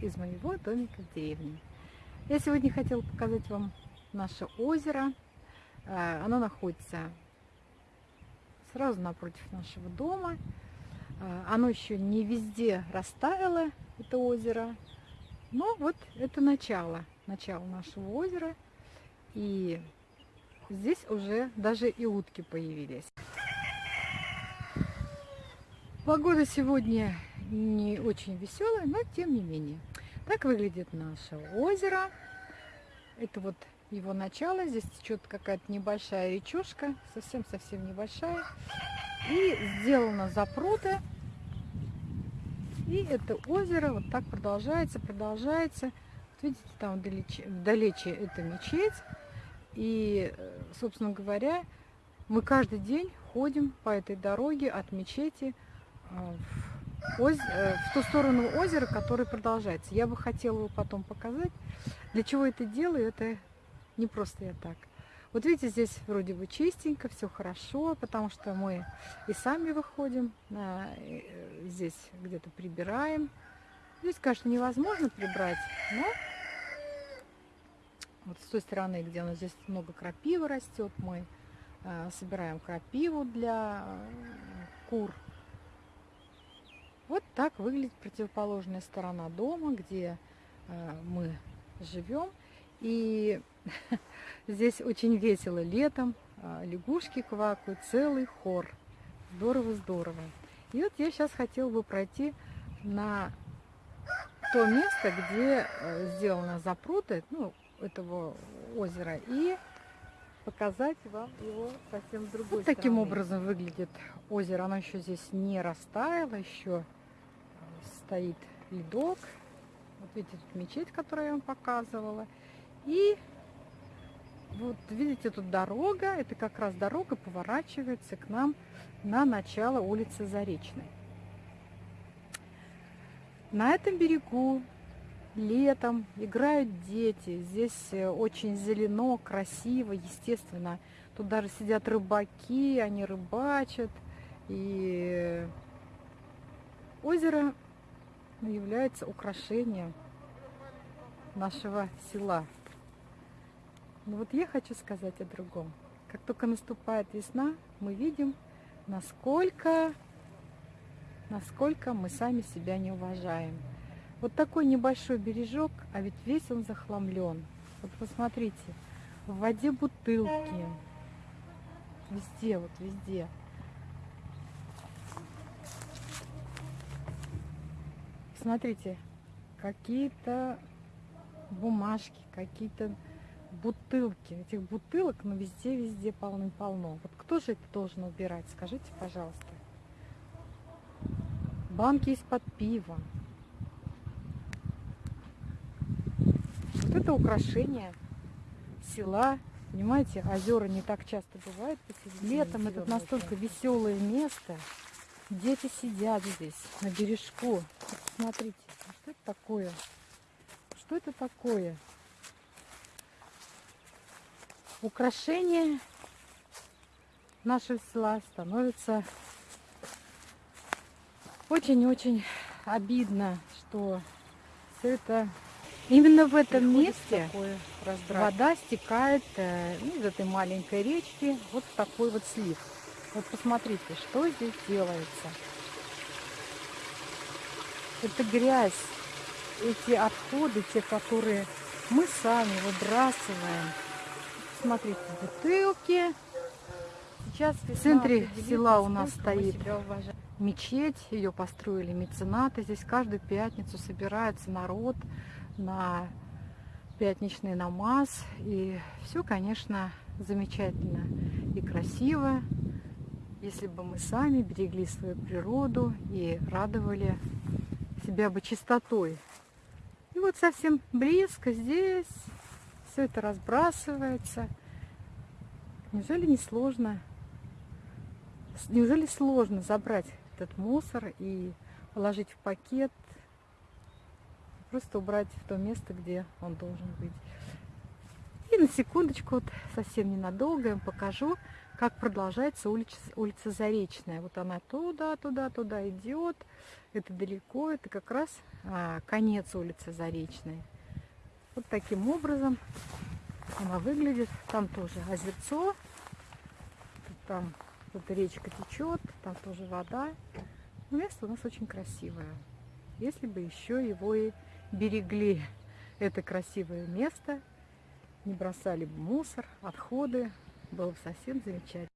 из моего домика в деревне. Я сегодня хотела показать вам наше озеро. Э, оно находится сразу напротив нашего дома. Э, оно еще не везде растаяло, это озеро. Но вот это начало, начало нашего озера. И здесь уже даже и утки появились. Погода сегодня не очень веселая, но тем не менее. Так выглядит наше озеро. Это вот его начало. Здесь течет какая-то небольшая речушка, совсем-совсем небольшая. И сделано запруты. И это озеро вот так продолжается, продолжается. Вот видите, там вдалече, вдалече это мечеть. И, э, собственно говоря, мы каждый день ходим по этой дороге от мечети в, оз... Э, в ту сторону озера, который продолжается. Я бы хотела его потом показать. Для чего это делаю, это не просто я так. Вот видите, здесь вроде бы чистенько, все хорошо, потому что мы и сами выходим, а, здесь где-то прибираем. Здесь, конечно, невозможно прибрать, но вот с той стороны, где у нас здесь много крапивы растет, мы собираем крапиву для кур, вот так выглядит противоположная сторона дома, где э, мы живем. И здесь очень весело летом, э, лягушки квакают, целый хор. Здорово-здорово. И вот я сейчас хотела бы пройти на то место, где э, сделано запруты, ну, этого озера, и показать вам его совсем другой вот стороны. таким образом выглядит озеро. Оно еще здесь не растаяло, еще стоит ледок. Вот видите, тут мечеть, которую я вам показывала. И вот видите, тут дорога. Это как раз дорога поворачивается к нам на начало улицы Заречной. На этом берегу летом играют дети. Здесь э, очень зелено, красиво, естественно. Тут даже сидят рыбаки, они рыбачат. И озеро является украшением нашего села. Но вот я хочу сказать о другом. Как только наступает весна, мы видим, насколько, насколько мы сами себя не уважаем. Вот такой небольшой бережок, а ведь весь он захламлен. Вот посмотрите, в воде бутылки. Везде, вот везде. Смотрите, какие-то бумажки, какие-то бутылки. Этих бутылок, ну, везде-везде полным-полно. Вот кто же это должен убирать? Скажите, пожалуйста. Банки из-под пива. Вот это украшение села. Понимаете, озера не так часто бывают. Летом это настолько веселое место. Дети сидят здесь, на бережку. Смотрите, что это такое? Что это такое? Украшение нашего села становится очень-очень обидно, что все это именно в этом месте вода стекает ну, из этой маленькой речки вот в такой вот слив. Вот посмотрите, что здесь делается. Это грязь, эти отходы, те, которые мы сами выбрасываем. Смотрите, бутылки. Сейчас в центре села у нас стоит мечеть. Ее построили меценаты. Здесь каждую пятницу собирается народ на пятничный намаз. И все, конечно, замечательно и красиво если бы мы сами берегли свою природу и радовали себя бы чистотой. И вот совсем близко здесь все это разбрасывается. Неужели не сложно? Неужели сложно забрать этот мусор и положить в пакет, просто убрать в то место, где он должен быть? На секундочку, вот совсем ненадолго я вам покажу, как продолжается улица, улица Заречная. Вот она туда, туда, туда идет. Это далеко, это как раз а, конец улицы Заречной. Вот таким образом она выглядит. Там тоже озерцо, там вот речка течет, там тоже вода. Место у нас очень красивое. Если бы еще его и берегли, это красивое место, не бросали бы мусор, отходы, было бы совсем замечательно.